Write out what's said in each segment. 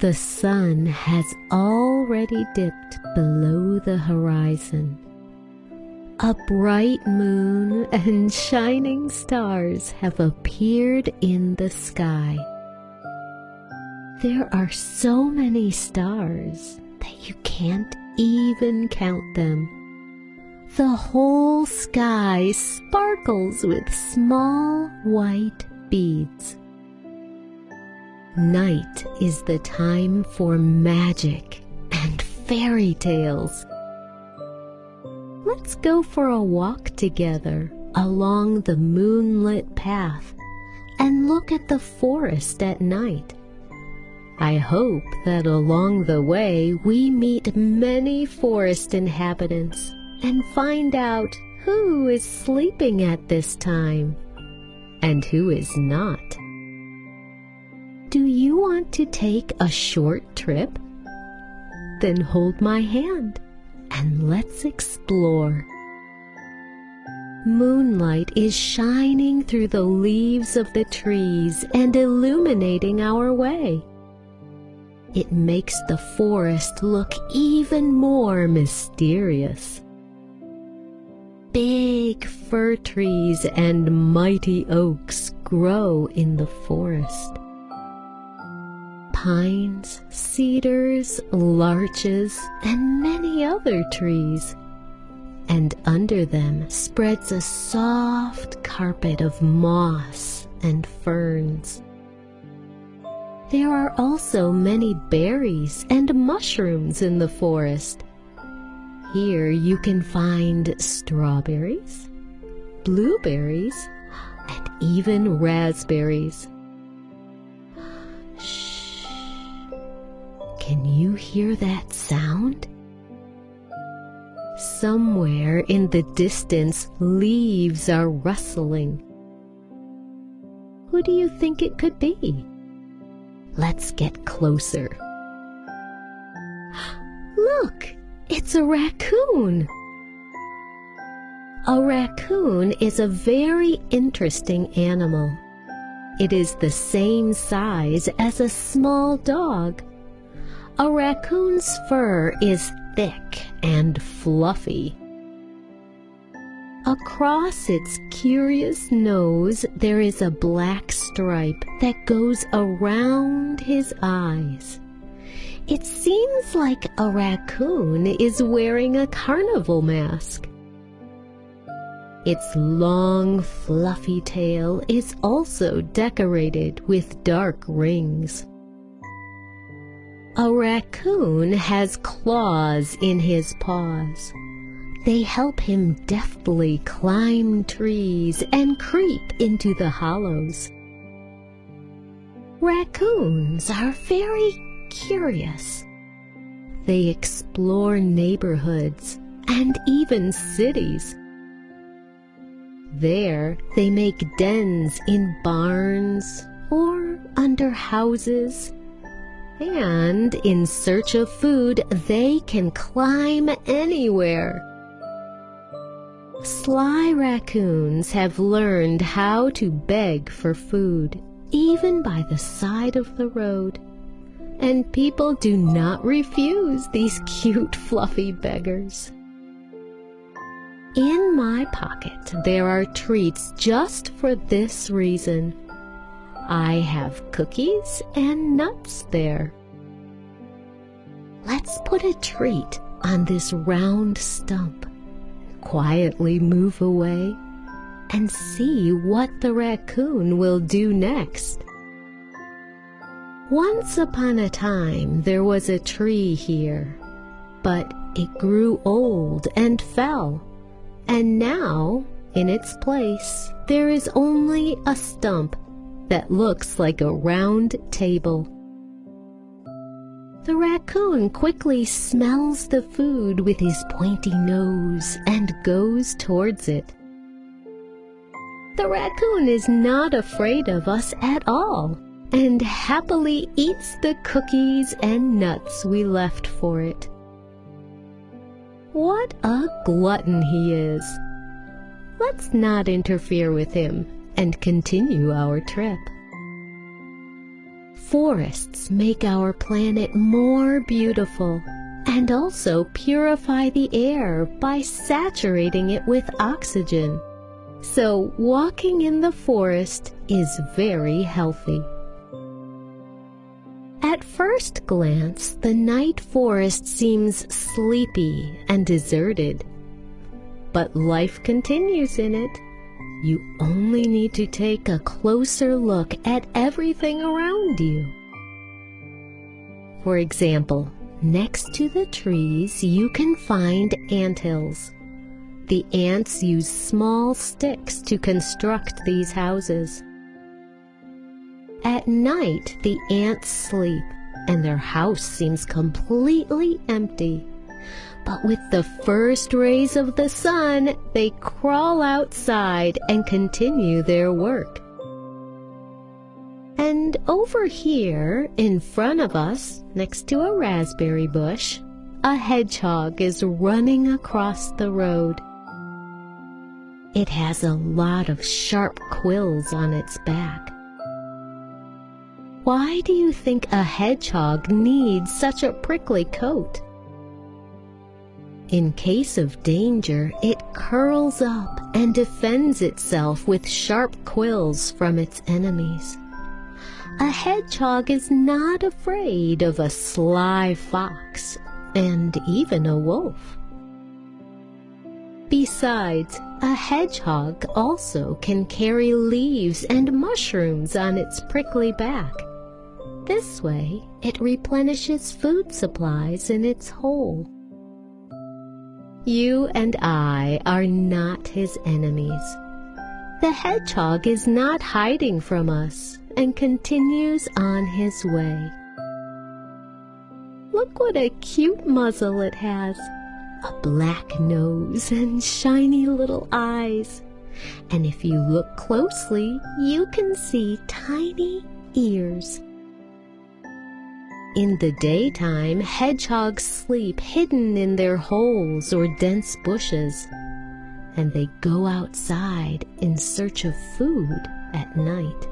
The sun has already dipped below the horizon. A bright moon and shining stars have appeared in the sky. There are so many stars that you can't even count them. The whole sky sparkles with small white beads. Night is the time for magic and fairy tales. Let's go for a walk together along the moonlit path and look at the forest at night. I hope that along the way we meet many forest inhabitants and find out who is sleeping at this time and who is not. Do you want to take a short trip? Then hold my hand and let's explore. Moonlight is shining through the leaves of the trees and illuminating our way. It makes the forest look even more mysterious. Big fir trees and mighty oaks grow in the forest. Pines, cedars, larches, and many other trees. And under them spreads a soft carpet of moss and ferns. There are also many berries and mushrooms in the forest. Here you can find strawberries, blueberries, and even raspberries. You hear that sound? Somewhere in the distance, leaves are rustling. Who do you think it could be? Let's get closer. Look, it's a raccoon. A raccoon is a very interesting animal. It is the same size as a small dog. A raccoon's fur is thick and fluffy. Across its curious nose there is a black stripe that goes around his eyes. It seems like a raccoon is wearing a carnival mask. Its long, fluffy tail is also decorated with dark rings. A raccoon has claws in his paws. They help him deftly climb trees and creep into the hollows. Raccoons are very curious. They explore neighborhoods and even cities. There they make dens in barns or under houses. And in search of food, they can climb anywhere. Sly raccoons have learned how to beg for food, even by the side of the road. And people do not refuse these cute fluffy beggars. In my pocket there are treats just for this reason. I have cookies and nuts there. Let's put a treat on this round stump quietly move away and see what the raccoon will do next. Once upon a time there was a tree here, but it grew old and fell, and now in its place there is only a stump that looks like a round table. The raccoon quickly smells the food with his pointy nose and goes towards it. The raccoon is not afraid of us at all and happily eats the cookies and nuts we left for it. What a glutton he is! Let's not interfere with him and continue our trip. Forests make our planet more beautiful and also purify the air by saturating it with oxygen. So walking in the forest is very healthy. At first glance, the night forest seems sleepy and deserted. But life continues in it. You only need to take a closer look at everything around you. For example, next to the trees you can find anthills. The ants use small sticks to construct these houses. At night, the ants sleep, and their house seems completely empty. But with the first rays of the sun, they crawl outside and continue their work. And over here, in front of us, next to a raspberry bush, a hedgehog is running across the road. It has a lot of sharp quills on its back. Why do you think a hedgehog needs such a prickly coat? In case of danger, it curls up and defends itself with sharp quills from its enemies. A hedgehog is not afraid of a sly fox and even a wolf. Besides, a hedgehog also can carry leaves and mushrooms on its prickly back. This way, it replenishes food supplies in its hole. You and I are not his enemies. The hedgehog is not hiding from us and continues on his way. Look what a cute muzzle it has. A black nose and shiny little eyes. And if you look closely, you can see tiny ears. In the daytime, hedgehogs sleep hidden in their holes or dense bushes, and they go outside in search of food at night.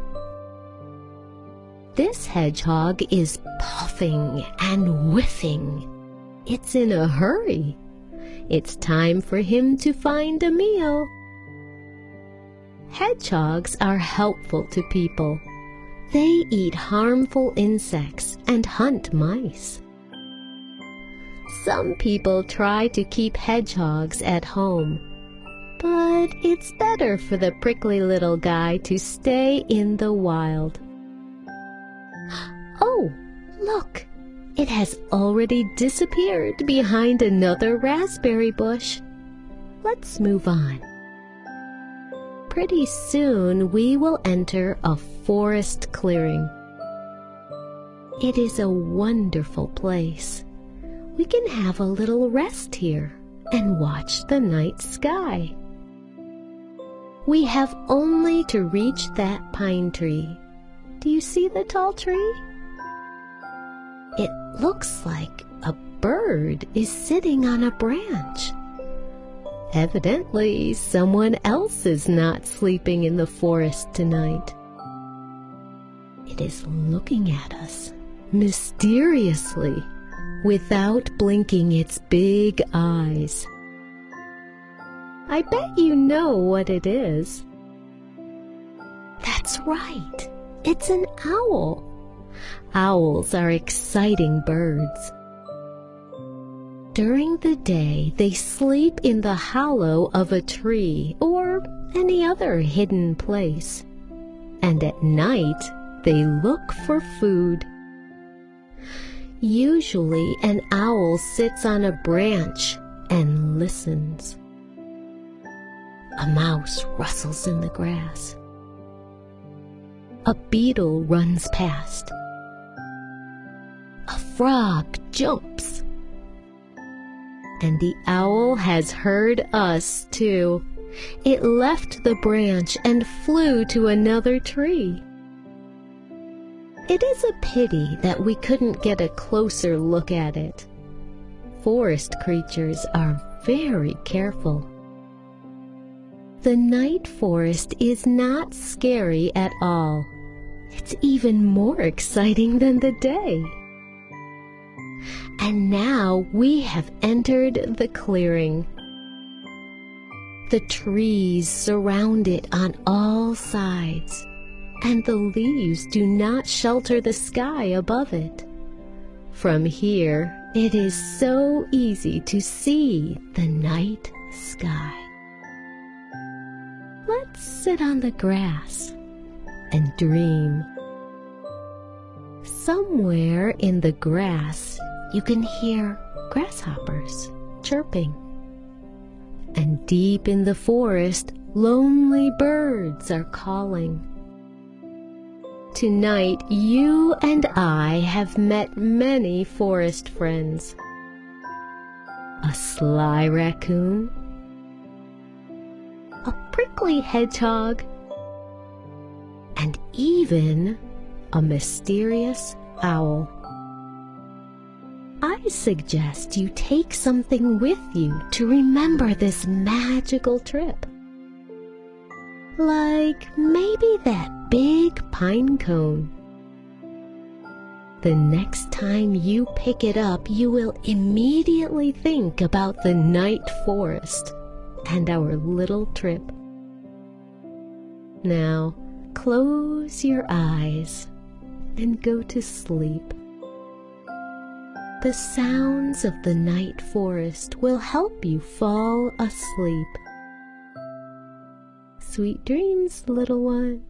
This hedgehog is puffing and whiffing. It's in a hurry. It's time for him to find a meal. Hedgehogs are helpful to people they eat harmful insects and hunt mice. Some people try to keep hedgehogs at home, but it's better for the prickly little guy to stay in the wild. Oh, look! It has already disappeared behind another raspberry bush. Let's move on pretty soon we will enter a forest clearing. It is a wonderful place. We can have a little rest here and watch the night sky. We have only to reach that pine tree. Do you see the tall tree? It looks like a bird is sitting on a branch. Evidently, someone else is not sleeping in the forest tonight. It is looking at us mysteriously without blinking its big eyes. I bet you know what it is. That's right. It's an owl. Owls are exciting birds. During the day, they sleep in the hollow of a tree or any other hidden place. And at night, they look for food. Usually, an owl sits on a branch and listens. A mouse rustles in the grass. A beetle runs past. A frog jumps and the owl has heard us too. It left the branch and flew to another tree. It is a pity that we couldn't get a closer look at it. Forest creatures are very careful. The night forest is not scary at all. It's even more exciting than the day. And now we have entered the clearing. The trees surround it on all sides, and the leaves do not shelter the sky above it. From here, it is so easy to see the night sky. Let's sit on the grass and dream. Somewhere in the grass, you can hear grasshoppers chirping. And deep in the forest, lonely birds are calling. Tonight, you and I have met many forest friends. A sly raccoon, a prickly hedgehog, and even a mysterious owl. I suggest you take something with you to remember this magical trip. Like maybe that big pine cone. The next time you pick it up, you will immediately think about the night forest and our little trip. Now, close your eyes and go to sleep. The sounds of the night forest will help you fall asleep. Sweet dreams, little one.